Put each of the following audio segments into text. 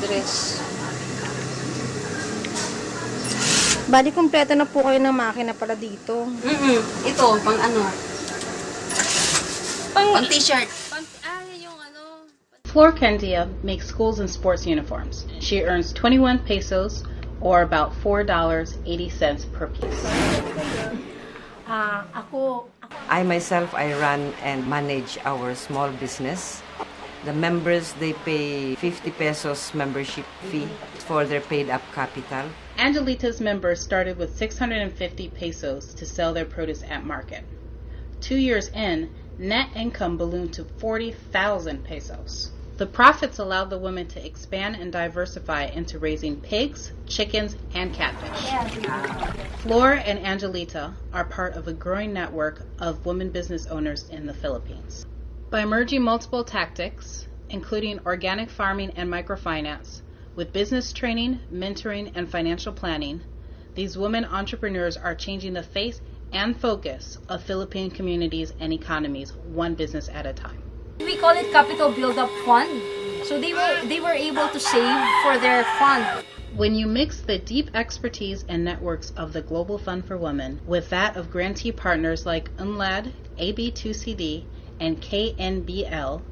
dress. Bali, kumpleto na po kayo ng makina pala dito. Mm-mm. Ito, pang ano? Pang, Pang t-shirt. pang, ah, yung ano, Flor Kendia makes schools and sports uniforms. She earns 21 pesos or about $4.80 per piece. ah, ako, I myself, I run and manage our small business. The members, they pay 50 pesos membership fee for their paid up capital. Angelita's members started with 650 pesos to sell their produce at market. Two years in, net income ballooned to 40,000 pesos. The profits allowed the women to expand and diversify into raising pigs, chickens, and catfish. Flora and Angelita are part of a growing network of women business owners in the Philippines. By merging multiple tactics, including organic farming and microfinance, with business training, mentoring, and financial planning, these women entrepreneurs are changing the face and focus of Philippine communities and economies one business at a time. We call it capital build-up fund. So they were they were able to save for their fund. When you mix the deep expertise and networks of the Global Fund for Women with that of grantee partners like UNLAD, AB2CD, and KNBL,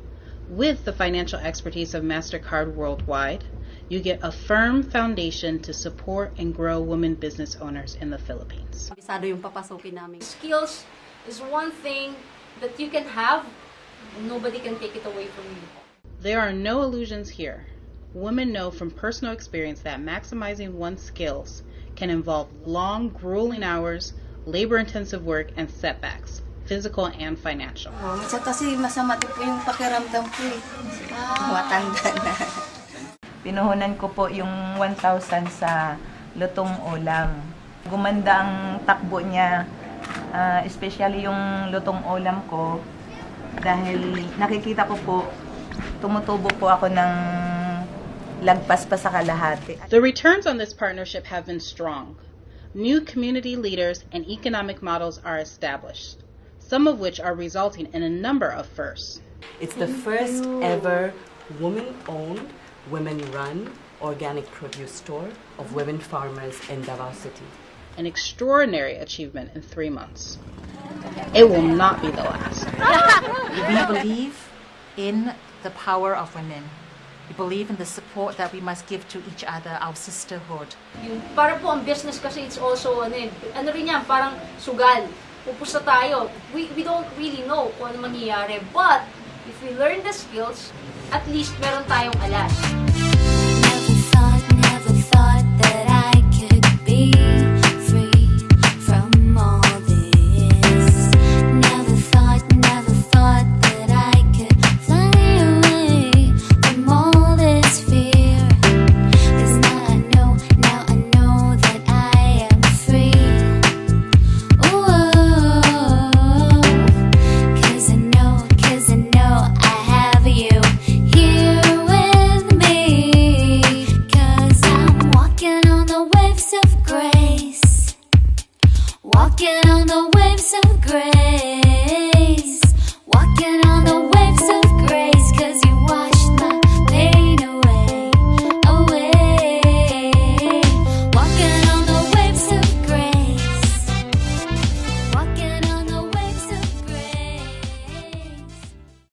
with the financial expertise of MasterCard Worldwide, you get a firm foundation to support and grow women business owners in the Philippines. Bisado yung papasukin namin. Skills is one thing that you can have, nobody can take it away from you. There are no illusions here. Women know from personal experience that maximizing one's skills can involve long, grueling hours, labor intensive work, and setbacks, physical and financial. Oh, minsan kasi masama din po yung pakiramdam ko eh. Matanda na. Pinuhunan ko po yung 1,000 sa lutong ulam. Gumanda ang takbo niya, ah, especially yung lutong ulam ko, dahil nakikita ko po, tumutubo po ako ng lagpas pa sa kalahati. The returns on this partnership have been strong. New community leaders and economic models are established, some of which are resulting in a number of firsts. It's the first ever woman owned, women-run organic produce store of women farmers in Davao City. An extraordinary achievement in three months. It will not be the last. We believe in the power of women. We believe in the support that we must give to each other, our sisterhood. Yung, para po ang business kasi it's also, ano, eh, ano rin yan, parang sugal. Pupusta tayo. We, we don't really know kung ano mangyayari. But, if we learn the skills, at least meron tayong alas. waves of grace. Walking on the waves of grace.